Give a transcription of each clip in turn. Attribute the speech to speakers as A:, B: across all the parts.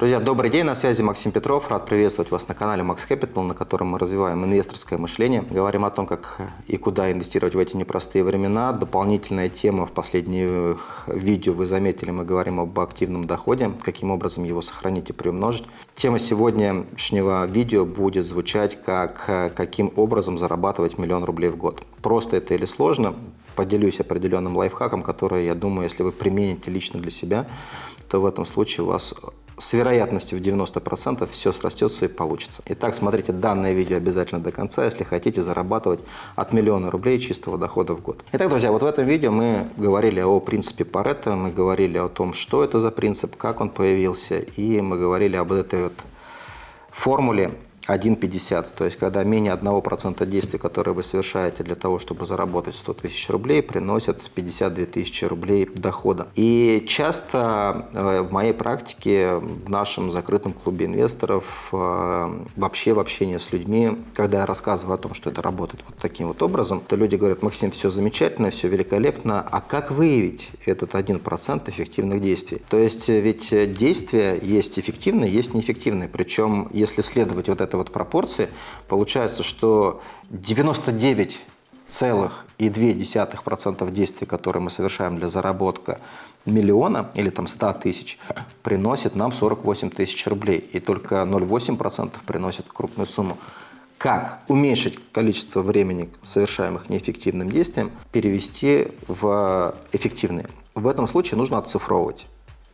A: Друзья, добрый день, на связи Максим Петров. Рад приветствовать вас на канале Max Capital, на котором мы развиваем инвесторское мышление. Говорим о том, как и куда инвестировать в эти непростые времена. Дополнительная тема в последних видео вы заметили, мы говорим об активном доходе, каким образом его сохранить и приумножить. Тема сегодняшнего видео будет звучать как каким образом зарабатывать миллион рублей в год. Просто это или сложно? Поделюсь определенным лайфхаком, который, я думаю, если вы примените лично для себя, то в этом случае у вас с вероятностью в 90% все срастется и получится. Итак, смотрите данное видео обязательно до конца, если хотите зарабатывать от миллиона рублей чистого дохода в год. Итак, друзья, вот в этом видео мы говорили о принципе Паретта, мы говорили о том, что это за принцип, как он появился, и мы говорили об этой вот формуле 1,50. То есть, когда менее 1% действий, которые вы совершаете для того, чтобы заработать 100 тысяч рублей, приносят 52 тысячи рублей дохода. И часто э, в моей практике, в нашем закрытом клубе инвесторов, э, вообще в общении с людьми, когда я рассказываю о том, что это работает вот таким вот образом, то люди говорят, Максим, все замечательно, все великолепно, а как выявить этот 1% эффективных действий? То есть, ведь действия есть эффективные, есть неэффективные. Причем, если следовать вот это вот пропорции, получается, что 99,2% действий, которые мы совершаем для заработка миллиона или там 100 тысяч, приносит нам 48 тысяч рублей. И только 0,8% приносит крупную сумму. Как уменьшить количество времени, совершаемых неэффективным действием, перевести в эффективные? В этом случае нужно оцифровывать.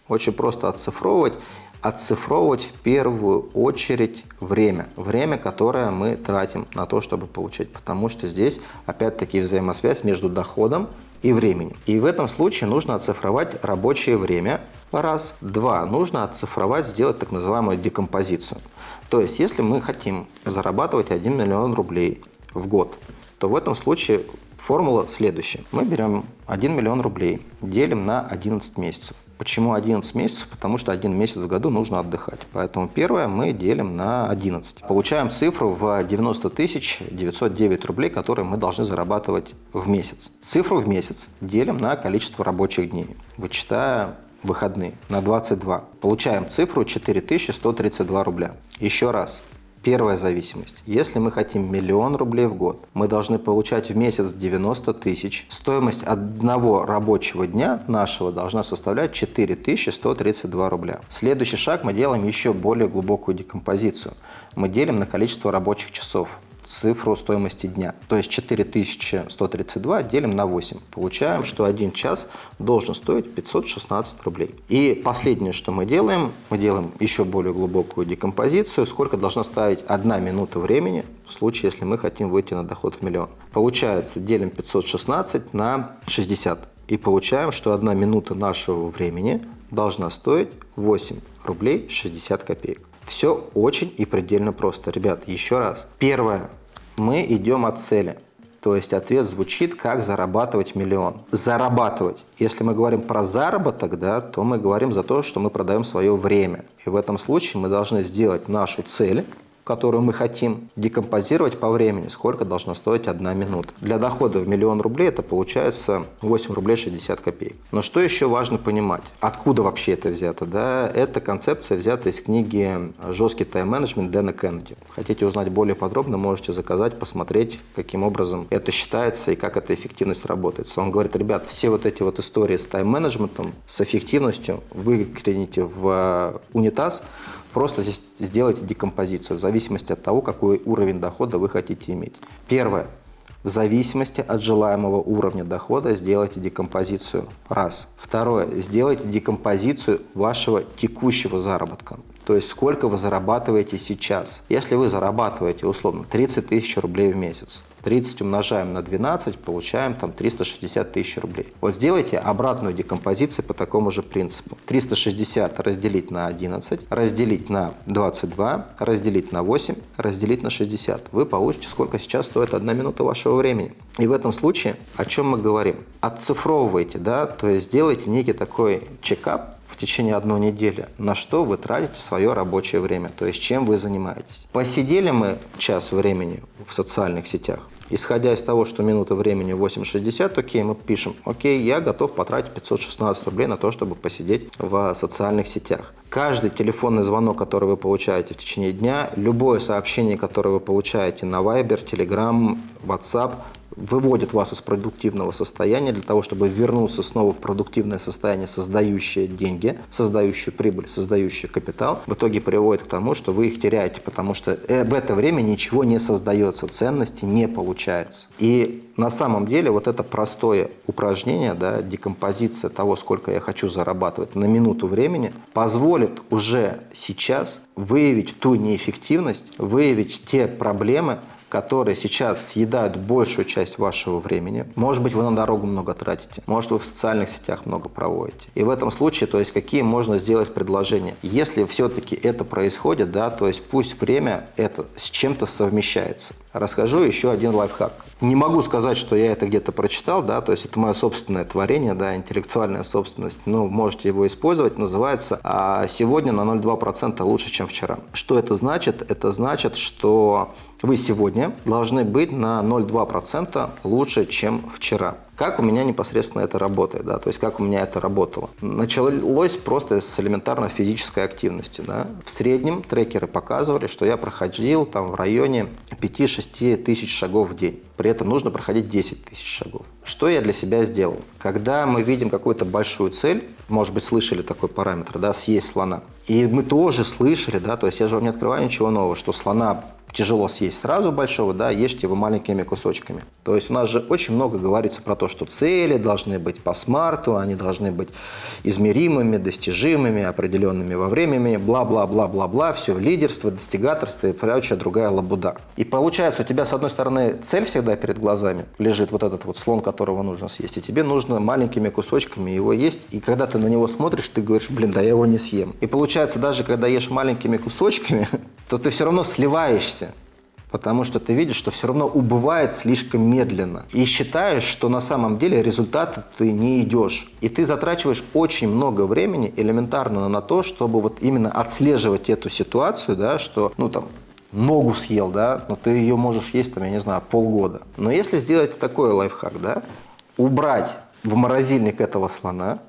A: Очень просто оцифровывать отцифровывать в первую очередь время. Время, которое мы тратим на то, чтобы получать. Потому что здесь опять-таки взаимосвязь между доходом и временем. И в этом случае нужно оцифровать рабочее время. Раз. Два. Нужно оцифровать, сделать так называемую декомпозицию. То есть, если мы хотим зарабатывать 1 миллион рублей в год, то в этом случае формула следующая. Мы берем 1 миллион рублей, делим на 11 месяцев. Почему 11 месяцев? Потому что один месяц в году нужно отдыхать. Поэтому первое мы делим на 11. Получаем цифру в 90 тысяч 909 рублей, которые мы должны зарабатывать в месяц. Цифру в месяц делим на количество рабочих дней, вычитая выходные на 22. Получаем цифру 4132 рубля. Еще раз, Первая зависимость. Если мы хотим миллион рублей в год, мы должны получать в месяц 90 тысяч. Стоимость одного рабочего дня нашего должна составлять 4132 рубля. Следующий шаг мы делаем еще более глубокую декомпозицию. Мы делим на количество рабочих часов цифру стоимости дня. То есть 4132 делим на 8. Получаем, что один час должен стоить 516 рублей. И последнее, что мы делаем, мы делаем еще более глубокую декомпозицию, сколько должна стоить одна минута времени в случае, если мы хотим выйти на доход в миллион. Получается, делим 516 на 60. И получаем, что одна минута нашего времени должна стоить 8 рублей 60 копеек. Все очень и предельно просто. Ребят, еще раз. Первое. Мы идем от цели. То есть ответ звучит, как зарабатывать миллион. Зарабатывать. Если мы говорим про заработок, да, то мы говорим за то, что мы продаем свое время. И в этом случае мы должны сделать нашу цель которую мы хотим, декомпозировать по времени, сколько должна стоить одна минута. Для дохода в миллион рублей это получается 8 рублей 60 копеек. Но что еще важно понимать? Откуда вообще это взято? Да, эта концепция взята из книги «Жесткий тайм-менеджмент» Дэна Кеннеди. Хотите узнать более подробно, можете заказать, посмотреть, каким образом это считается и как эта эффективность работает. Он говорит, ребят, все вот эти вот истории с тайм-менеджментом, с эффективностью выкинете в унитаз, Просто здесь сделайте декомпозицию в зависимости от того, какой уровень дохода вы хотите иметь. Первое. В зависимости от желаемого уровня дохода сделайте декомпозицию. Раз. Второе. Сделайте декомпозицию вашего текущего заработка. То есть сколько вы зарабатываете сейчас. Если вы зарабатываете условно 30 тысяч рублей в месяц, 30 умножаем на 12, получаем там 360 тысяч рублей. Вот сделайте обратную декомпозицию по такому же принципу. 360 разделить на 11, разделить на 22, разделить на 8, разделить на 60. Вы получите, сколько сейчас стоит одна минута вашего времени. И в этом случае о чем мы говорим? Отцифровывайте, да, то есть сделайте некий такой чекап в течение одной недели, на что вы тратите свое рабочее время, то есть чем вы занимаетесь. Посидели мы час времени в социальных сетях, Исходя из того, что минута времени 8.60, окей, мы пишем, окей, я готов потратить 516 рублей на то, чтобы посидеть в социальных сетях. Каждый телефонный звонок, который вы получаете в течение дня, любое сообщение, которое вы получаете на Viber, Telegram, WhatsApp, выводит вас из продуктивного состояния для того, чтобы вернуться снова в продуктивное состояние, создающее деньги, создающее прибыль, создающее капитал, в итоге приводит к тому, что вы их теряете, потому что э, в это время ничего не создается, ценности не получается. И на самом деле вот это простое упражнение, да, декомпозиция того, сколько я хочу зарабатывать на минуту времени, позволит уже сейчас выявить ту неэффективность, выявить те проблемы, которые сейчас съедают большую часть вашего времени. Может быть, вы на дорогу много тратите, может, вы в социальных сетях много проводите. И в этом случае, то есть, какие можно сделать предложения? Если все-таки это происходит, да, то есть, пусть время это с чем-то совмещается. Расскажу еще один лайфхак. Не могу сказать, что я это где-то прочитал, да, то есть это мое собственное творение, да, интеллектуальная собственность, ну, можете его использовать, называется а «Сегодня на 0,2% лучше, чем вчера». Что это значит? Это значит, что вы сегодня должны быть на 0,2% лучше, чем вчера. Как у меня непосредственно это работает, да, то есть как у меня это работало. Началось просто с элементарной физической активности. Да. В среднем трекеры показывали, что я проходил там в районе 5-6 тысяч шагов в день. При этом нужно проходить 10 тысяч шагов. Что я для себя сделал? Когда мы видим какую-то большую цель, может быть, слышали такой параметр, да, съесть слона. И мы тоже слышали, да, то есть я же вам не открываю ничего нового, что слона тяжело съесть сразу большого, да, ешьте его маленькими кусочками. То есть у нас же очень много говорится про то, что цели должны быть по смарту, они должны быть измеримыми, достижимыми, определенными во времени, бла-бла-бла-бла-бла, все, лидерство, достигаторство и прочая другая лабуда. И получается, у тебя с одной стороны цель всегда перед глазами лежит, вот этот вот слон, которого нужно съесть, и тебе нужно маленькими кусочками его есть, и когда ты на него смотришь, ты говоришь, блин, да я его не съем. И получается, даже когда ешь маленькими кусочками, то ты все равно сливаешься потому что ты видишь, что все равно убывает слишком медленно. И считаешь, что на самом деле результата ты не идешь. И ты затрачиваешь очень много времени элементарно на то, чтобы вот именно отслеживать эту ситуацию, да, что, ну там, ногу съел, да, но ты ее можешь есть, там, я не знаю, полгода. Но если сделать такой лайфхак, да, убрать в морозильник этого слона,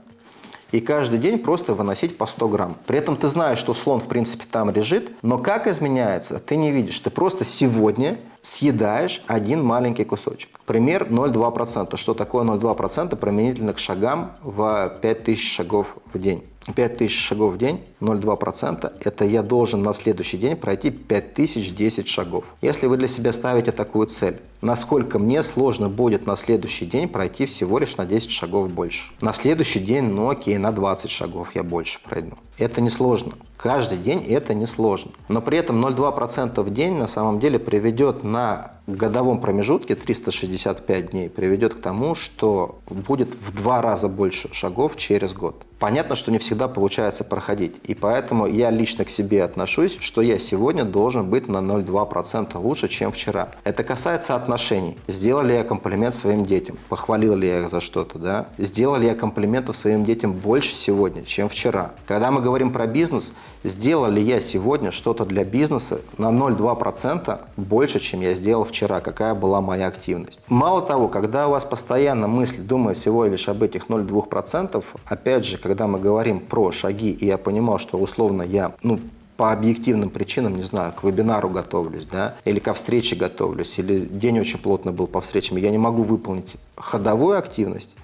A: и каждый день просто выносить по 100 грамм. При этом ты знаешь, что слон в принципе там лежит, но как изменяется, ты не видишь. Ты просто сегодня съедаешь один маленький кусочек. Пример 0,2%. Что такое 0,2% применительно к шагам в 5000 шагов в день? 5000 шагов в день, 0,2%, это я должен на следующий день пройти 5010 шагов. Если вы для себя ставите такую цель, насколько мне сложно будет на следующий день пройти всего лишь на 10 шагов больше. На следующий день, ну окей, на 20 шагов я больше пройду. Это несложно. Каждый день это несложно. Но при этом 0,2% в день на самом деле приведет на годовом промежутке 365 дней приведет к тому, что будет в два раза больше шагов через год. Понятно, что не всегда получается проходить, и поэтому я лично к себе отношусь, что я сегодня должен быть на 0,2% лучше, чем вчера. Это касается отношений. Сделал ли я комплимент своим детям? Похвалил ли я их за что-то? Да? Сделал ли я комплиментов своим детям больше сегодня, чем вчера? Когда мы говорим про бизнес, сделал ли я сегодня что-то для бизнеса на 0,2% больше, чем я сделал вчера? Какая была моя активность? Мало того, когда у вас постоянно мысль думает всего лишь об этих 0,2%, опять же, когда мы говорим про шаги, и я понимал, что условно я, ну, по объективным причинам, не знаю, к вебинару готовлюсь, да, или ко встрече готовлюсь, или день очень плотно был по встречам, я не могу выполнить ходовую активность,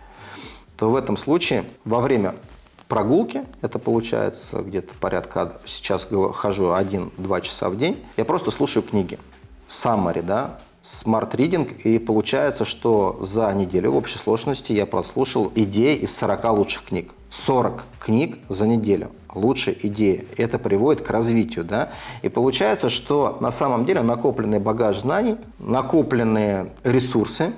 A: то в этом случае во время прогулки, это получается где-то порядка, сейчас хожу 1-2 часа в день, я просто слушаю книги, summary, да, Smart Reading, и получается, что за неделю в общей сложности я прослушал идеи из 40 лучших книг. 40 книг за неделю. Лучшие идеи. Это приводит к развитию. Да? И получается, что на самом деле накопленный багаж знаний, накопленные ресурсы,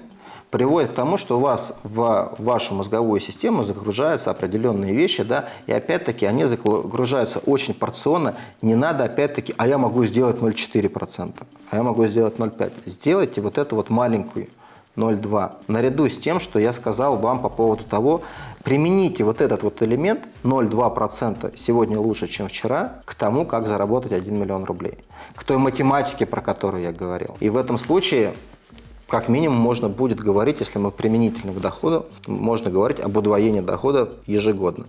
A: приводит к тому, что у вас в вашу мозговую систему загружаются определенные вещи, да, и опять-таки они загружаются очень порционно. Не надо опять-таки, а я могу сделать 0,4%, а я могу сделать 0,5%. Сделайте вот эту вот маленькую 0,2. Наряду с тем, что я сказал вам по поводу того, примените вот этот вот элемент 0,2% сегодня лучше, чем вчера, к тому, как заработать 1 миллион рублей. К той математике, про которую я говорил. И в этом случае как минимум можно будет говорить, если мы применительны к доходу, можно говорить об удвоении дохода ежегодно.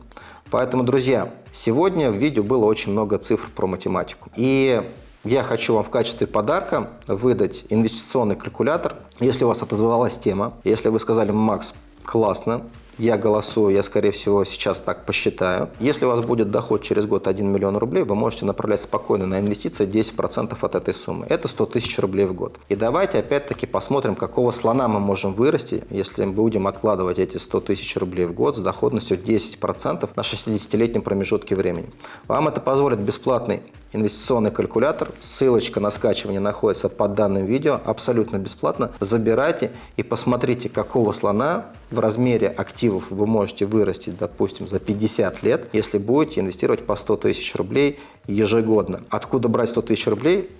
A: Поэтому, друзья, сегодня в видео было очень много цифр про математику. И я хочу вам в качестве подарка выдать инвестиционный калькулятор. Если у вас отозвалась тема, если вы сказали, Макс, классно, я голосую, я, скорее всего, сейчас так посчитаю. Если у вас будет доход через год 1 миллион рублей, вы можете направлять спокойно на инвестиции 10% от этой суммы. Это 100 тысяч рублей в год. И давайте опять-таки посмотрим, какого слона мы можем вырасти, если мы будем откладывать эти 100 тысяч рублей в год с доходностью 10% на 60-летнем промежутке времени. Вам это позволит бесплатный инвестиционный калькулятор. Ссылочка на скачивание находится под данным видео, абсолютно бесплатно. Забирайте и посмотрите, какого слона в размере активов вы можете вырастить, допустим, за 50 лет, если будете инвестировать по 100 тысяч рублей ежегодно. Откуда брать 100 тысяч рублей?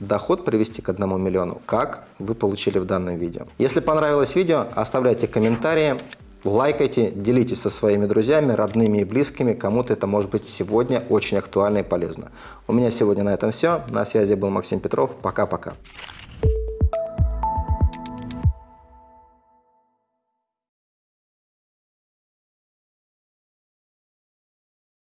A: доход привести к 1 миллиону, как вы получили в данном видео. Если понравилось видео, оставляйте комментарии, Лайкайте, делитесь со своими друзьями, родными и близкими. Кому-то это может быть сегодня очень актуально и полезно. У меня сегодня на этом все. На связи был Максим Петров. Пока-пока.